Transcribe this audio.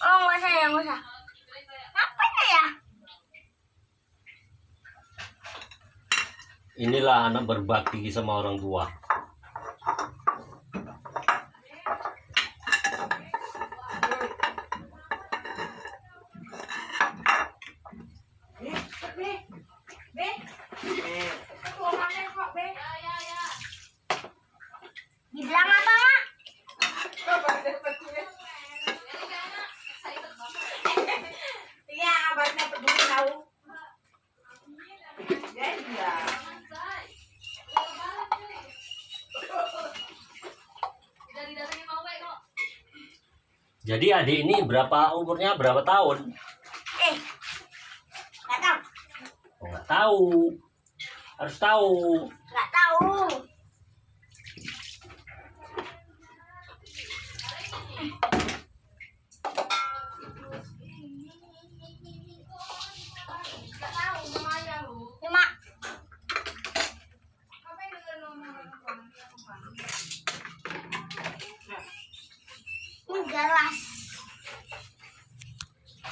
Oh, nggak usah ya, nggak usah. Apanya ya? Inilah anak berbakti sama orang tua. Jadi adik ini berapa umurnya berapa tahun? Eh, nggak tahu. Oh, nggak tahu. Harus tahu. Nggak tahu. jelas